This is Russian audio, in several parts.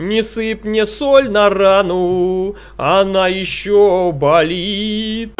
Не сыпь мне соль на рану, она еще болит.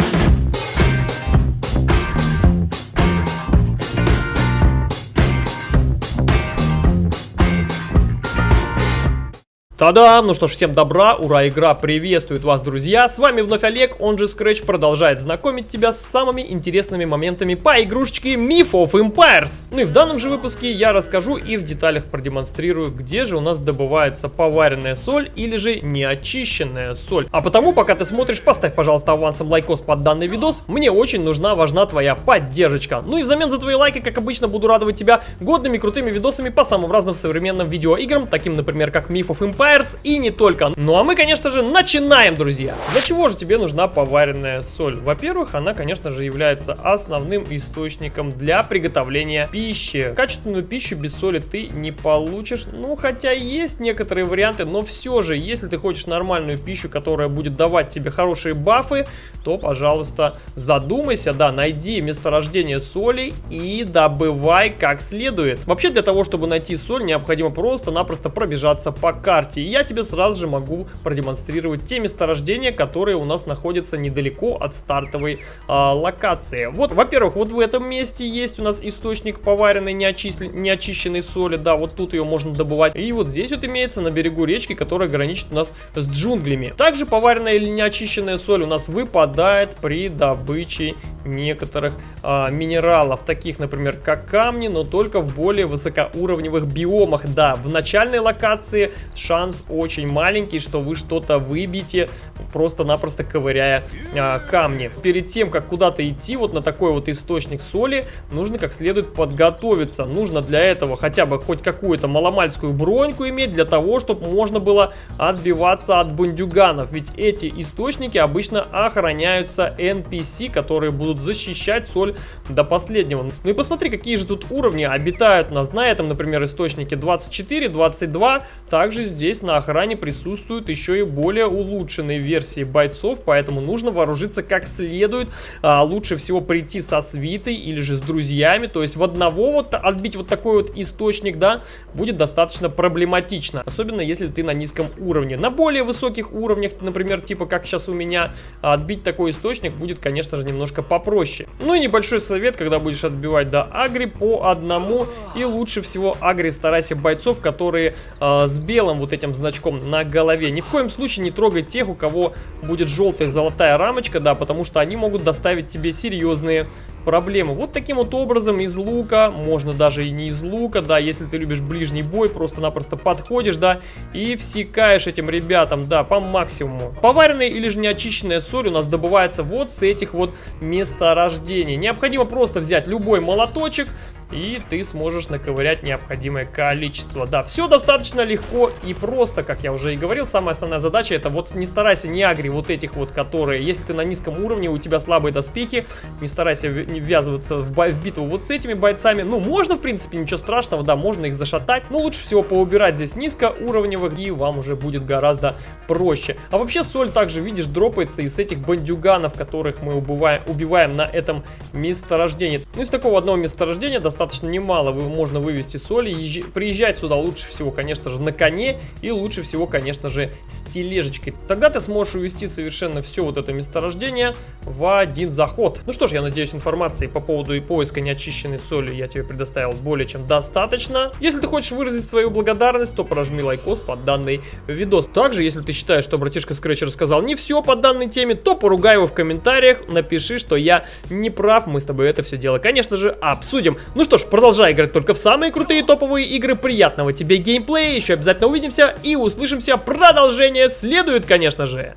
Та-дам! Ну что ж, всем добра, ура, игра приветствует вас, друзья! С вами вновь Олег, он же Scratch продолжает знакомить тебя с самыми интересными моментами по игрушечке Myth of Empires. Ну и в данном же выпуске я расскажу и в деталях продемонстрирую, где же у нас добывается поваренная соль или же неочищенная соль. А потому, пока ты смотришь, поставь, пожалуйста, авансом лайкос под данный видос, мне очень нужна, важна твоя поддержка. Ну и взамен за твои лайки, как обычно, буду радовать тебя годными крутыми видосами по самым разным современным видеоиграм, таким, например, как Myth of Empires, Fires и не только. Ну а мы, конечно же, начинаем, друзья. Для чего же тебе нужна поваренная соль? Во-первых, она, конечно же, является основным источником для приготовления пищи. Качественную пищу без соли ты не получишь. Ну, хотя есть некоторые варианты, но все же, если ты хочешь нормальную пищу, которая будет давать тебе хорошие бафы, то, пожалуйста, задумайся, да, найди месторождение соли и добывай как следует. Вообще, для того, чтобы найти соль, необходимо просто-напросто пробежаться по карте и я тебе сразу же могу продемонстрировать те месторождения, которые у нас находятся недалеко от стартовой а, локации. Вот, во-первых, вот в этом месте есть у нас источник поваренной неочищенной соли, да, вот тут ее можно добывать. И вот здесь вот имеется на берегу речки, которая граничит у нас с джунглями. Также поваренная или неочищенная соль у нас выпадает при добыче некоторых а, минералов, таких, например, как камни, но только в более высокоуровневых биомах. Да, в начальной локации шанс шанс очень маленький, что вы что-то выбьете, просто-напросто ковыряя а, камни. Перед тем, как куда-то идти, вот на такой вот источник соли, нужно как следует подготовиться. Нужно для этого хотя бы хоть какую-то маломальскую броньку иметь, для того, чтобы можно было отбиваться от бундюганов. Ведь эти источники обычно охраняются NPC, которые будут защищать соль до последнего. Ну и посмотри, какие же тут уровни обитают у нас на этом, например, источнике 24, 22. Также здесь на охране присутствуют еще и более улучшенные версии бойцов, поэтому нужно вооружиться как следует. А, лучше всего прийти со свитой или же с друзьями, то есть в одного вот отбить вот такой вот источник, да, будет достаточно проблематично. Особенно если ты на низком уровне. На более высоких уровнях, например, типа как сейчас у меня, отбить такой источник будет, конечно же, немножко попроще. Ну и небольшой совет, когда будешь отбивать, да, агри по одному. И лучше всего агри старайся бойцов, которые э, с белым вот этим этим значком на голове. Ни в коем случае не трогай тех, у кого будет желтая золотая рамочка, да, потому что они могут доставить тебе серьезные проблемы. Вот таким вот образом из лука, можно даже и не из лука, да, если ты любишь ближний бой, просто-напросто подходишь, да, и всекаешь этим ребятам, да, по максимуму. Поваренная или же неочищенная соль у нас добывается вот с этих вот месторождений. Необходимо просто взять любой молоточек, и ты сможешь наковырять необходимое количество. Да, все достаточно легко и просто, как я уже и говорил. Самая основная задача это вот не старайся не агри вот этих вот, которые, если ты на низком уровне, у тебя слабые доспехи, не старайся не ввязываться в, бой, в битву вот с этими бойцами. Ну, можно, в принципе, ничего страшного, да, можно их зашатать, но лучше всего поубирать здесь низкоуровневых, и вам уже будет гораздо проще. А вообще соль также, видишь, дропается из этих бандюганов, которых мы убиваем, убиваем на этом месторождении. Ну, из такого одного месторождения достаточно достаточно немало вы, можно вывести соли. Езж... Приезжать сюда лучше всего, конечно же, на коне и лучше всего, конечно же, с тележечкой. Тогда ты сможешь увести совершенно все вот это месторождение в один заход. Ну что ж, я надеюсь, информации по поводу и поиска неочищенной соли я тебе предоставил более чем достаточно. Если ты хочешь выразить свою благодарность, то прожми лайкос под данный видос. Также, если ты считаешь, что братишка Scratch рассказал не все по данной теме, то поругай его в комментариях, напиши, что я не прав, мы с тобой это все дело, конечно же, обсудим. Ну что что ж, продолжай играть только в самые крутые топовые игры. Приятного тебе геймплея. Еще обязательно увидимся и услышимся. Продолжение следует, конечно же.